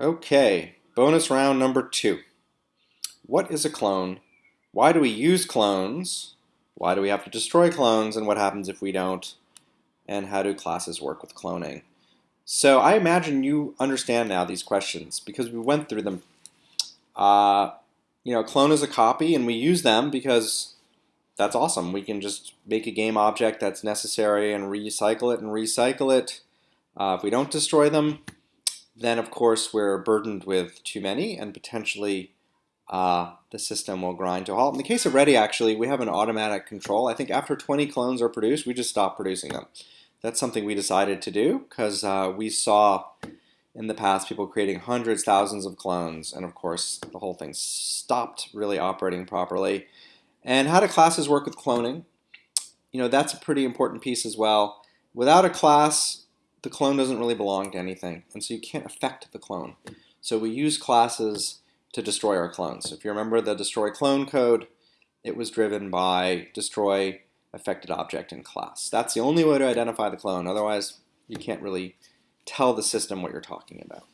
Okay, bonus round number two. What is a clone? Why do we use clones? Why do we have to destroy clones? And what happens if we don't? And how do classes work with cloning? So I imagine you understand now these questions because we went through them. Uh, you know, clone is a copy and we use them because that's awesome. We can just make a game object that's necessary and recycle it and recycle it. Uh, if we don't destroy them, then of course we're burdened with too many and potentially uh, the system will grind to a halt. In the case of Ready, actually, we have an automatic control. I think after 20 clones are produced, we just stop producing them. That's something we decided to do because uh, we saw in the past people creating hundreds, thousands of clones, and of course the whole thing stopped really operating properly. And how do classes work with cloning? You know, that's a pretty important piece as well. Without a class, the clone doesn't really belong to anything, and so you can't affect the clone. So we use classes to destroy our clones. If you remember the destroy clone code, it was driven by destroy affected object in class. That's the only way to identify the clone. Otherwise, you can't really tell the system what you're talking about.